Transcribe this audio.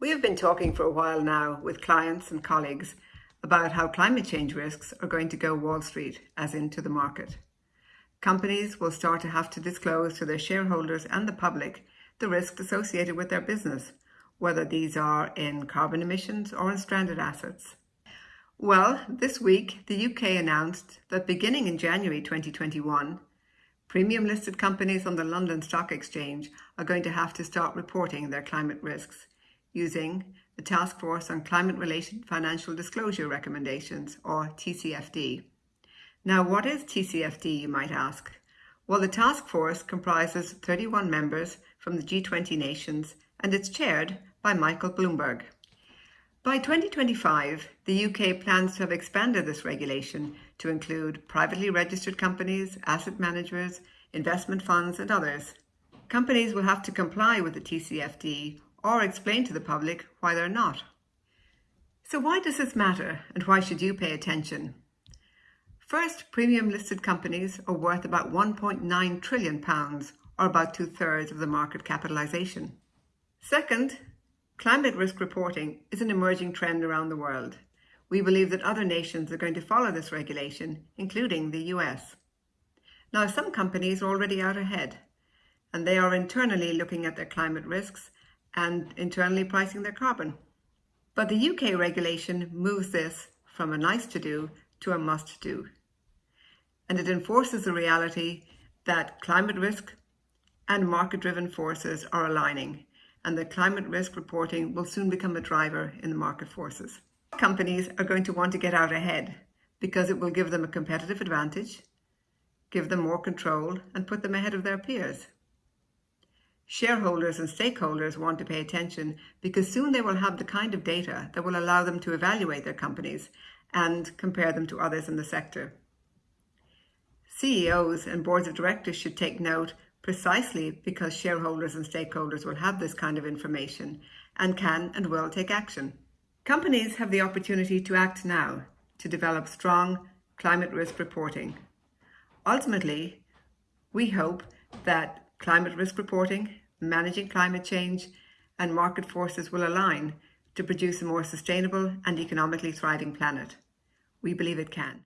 We have been talking for a while now with clients and colleagues about how climate change risks are going to go Wall Street, as into the market. Companies will start to have to disclose to their shareholders and the public the risks associated with their business, whether these are in carbon emissions or in stranded assets. Well, this week, the UK announced that beginning in January 2021, premium listed companies on the London Stock Exchange are going to have to start reporting their climate risks using the Task Force on Climate-Related Financial Disclosure Recommendations, or TCFD. Now, what is TCFD, you might ask? Well, the task force comprises 31 members from the G20 nations and it's chaired by Michael Bloomberg. By 2025, the UK plans to have expanded this regulation to include privately registered companies, asset managers, investment funds and others. Companies will have to comply with the TCFD or explain to the public why they're not. So why does this matter and why should you pay attention? First, premium listed companies are worth about 1.9 trillion pounds or about two thirds of the market capitalization. Second, climate risk reporting is an emerging trend around the world. We believe that other nations are going to follow this regulation, including the US. Now, some companies are already out ahead, and they are internally looking at their climate risks and internally pricing their carbon. But the UK regulation moves this from a nice to do to a must do. And it enforces the reality that climate risk and market driven forces are aligning and that climate risk reporting will soon become a driver in the market forces. Companies are going to want to get out ahead because it will give them a competitive advantage, give them more control and put them ahead of their peers. Shareholders and stakeholders want to pay attention because soon they will have the kind of data that will allow them to evaluate their companies and compare them to others in the sector. CEOs and boards of directors should take note precisely because shareholders and stakeholders will have this kind of information and can and will take action. Companies have the opportunity to act now to develop strong climate risk reporting. Ultimately, we hope that climate risk reporting managing climate change and market forces will align to produce a more sustainable and economically thriving planet. We believe it can.